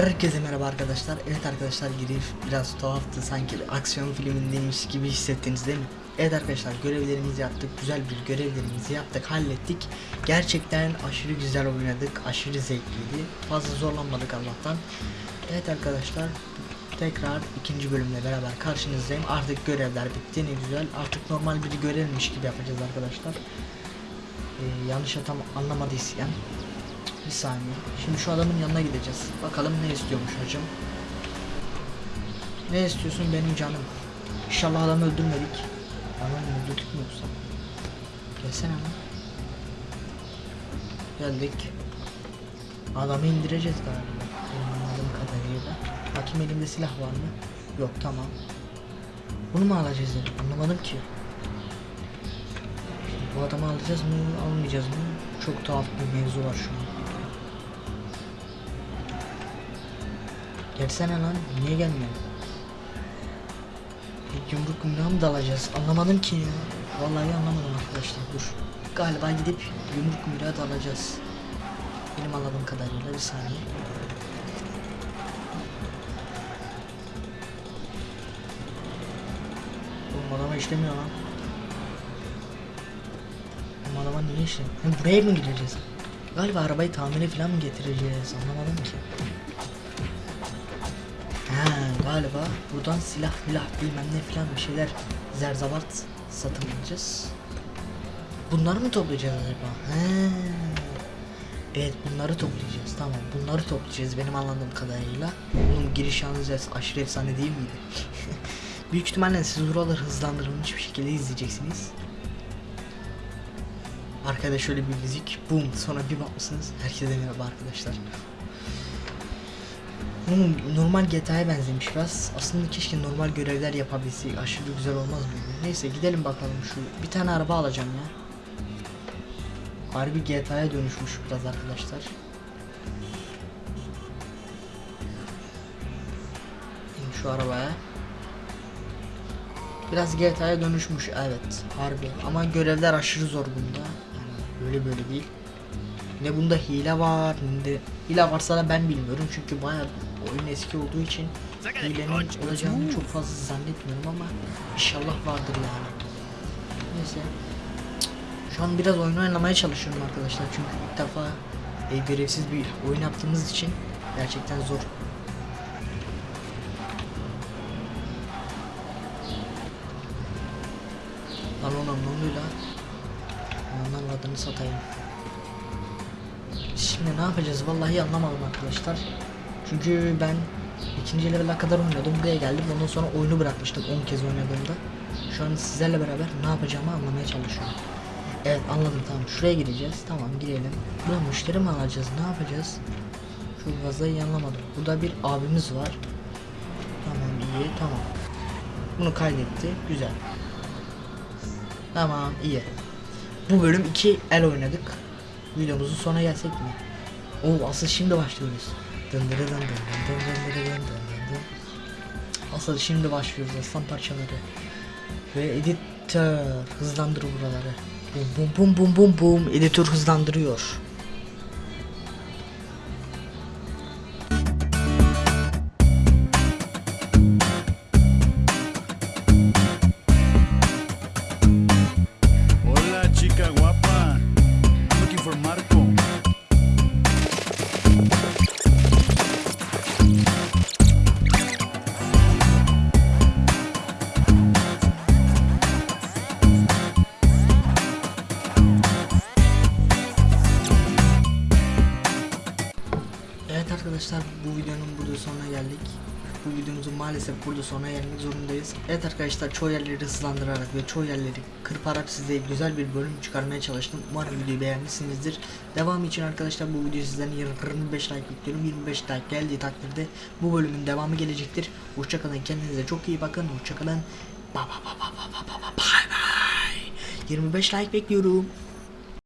Herkese merhaba arkadaşlar. Evet arkadaşlar giriş biraz tuhaftı sanki aksiyon filmindeymiş gibi hissettiniz değil mi? Evet arkadaşlar görevlerimizi yaptık. Güzel bir görevlerimizi yaptık, hallettik. Gerçekten aşırı güzel oynadık. Aşırı zevkliydi. Fazla zorlanmadık Allah'tan. Evet arkadaşlar tekrar ikinci bölümle beraber karşınızdayım. Artık görevler bitti ne güzel. Artık normal bir görevmiş gibi yapacağız arkadaşlar. Ee, yanlış atam anlamadıysan bir saniye. Şimdi şu adamın yanına gideceğiz. Bakalım ne istiyormuş hacım. Ne istiyorsun benim canım? İnşallah adamı öldürmedik. Adamı öldürdük mü yoksa? Gelsene lan. Geldik. Adamı indireceğiz galiba. Benim anladığım kadarıyla. Bakayım elimde silah var mı? Yok tamam. Bunu mu alacağız. Anlamadım ki. Bu adamı alacağız mı, almayacağız mı? Çok tuhaf bir mevzu var şu an. Gelsene lan, niye gelmiyor? Bir Yumruk yumruğa mı dalacağız? Anlamadım ki ya. Vallahi anlamadım arkadaşlar, dur. Galiba gidip yumruk yumruğa dalacağız. Benim anladığım kadarıyla bir saniye. Oğlum adama işlemiyor lan. Oğlum adama niye işlemiyor? Buraya mı gideceğiz? Galiba arabayı tamire falan mı getireceğiz? Anlamadım ki. Galiba buradan silah filah bilmem ne filan bir şeyler zerzabart satın alacağız. Bunları mı toplayacağız acaba? He. Evet bunları toplayacağız tamam bunları toplayacağız benim anladığım kadarıyla. Oğlum giriş yalnız aşırı efsane değil miydi? Büyük ihtimalle siz buraları hızlandırılmış bir şekilde izleyeceksiniz. Arkada şöyle bir müzik, boom sonra bir bakmışsınız. Herkese merhaba arkadaşlar. Oğlum normal GTA'ya benzemiş biraz. Aslında keşke normal görevler yapabilsek. Aşırı güzel olmaz mı? Neyse gidelim bakalım şu. Bir tane araba alacağım ya. Harbi GTA'ya dönüşmüş biraz arkadaşlar. İn şu arabaya. Biraz GTA'ya dönüşmüş evet harbi ama görevler aşırı zor bunda. Yani böyle böyle değil. Ne bunda hile var ne de hile varsa da ben bilmiyorum çünkü bayağı oyun eski olduğu için hilenin olacağını çok fazla zannetmiyorum ama inşallah vardır yani. Neyse. Şu an biraz oyun oynamaya çalışıyorum arkadaşlar çünkü ilk defa e, görevsiz bir oyun yaptığımız için gerçekten zor. Lan oğlum ne oluyor lan? Ondan adını satayım. Şimdi ne yapacağız? Vallahi anlamadım arkadaşlar. Çünkü ben ikinci level'a kadar oynadım. Buraya geldim. Ondan sonra oyunu bırakmıştım 10 kez oynadığımda. Şu an sizlerle beraber ne yapacağımı anlamaya çalışıyorum. Evet anladım tamam. Şuraya gireceğiz. Tamam girelim. Burada müşteri mi alacağız? Ne yapacağız? Fazla iyi anlamadım. Burada bir abimiz var. Tamam iyi tamam. Bunu kaydetti. Güzel. Tamam iyi. Bu bölüm 2 el oynadık videomuzun sonuna gelsek mi? Oo asıl şimdi başlıyoruz. Dındırı dındırı dındırı dındırı dındırı dındırı. Asıl şimdi başlıyoruz aslan parçaları. Ve editör hızlandır buraları. Bum bum bum bum bum bum editör hızlandırıyor. arkadaşlar bu videonun burada sonuna geldik. Bu videomuzun maalesef burada sonuna gelmek zorundayız. Evet arkadaşlar çoğu yerleri hızlandırarak ve çoğu yerleri kırparak size güzel bir bölüm çıkarmaya çalıştım. Umarım videoyu beğenmişsinizdir. Devam için arkadaşlar bu video sizden 25 like bekliyorum. 25 like geldiği takdirde bu bölümün devamı gelecektir. Hoşçakalın kendinize çok iyi bakın. Hoşçakalın. Bye bye bye bye bye bye bye bye. 25 like bekliyorum.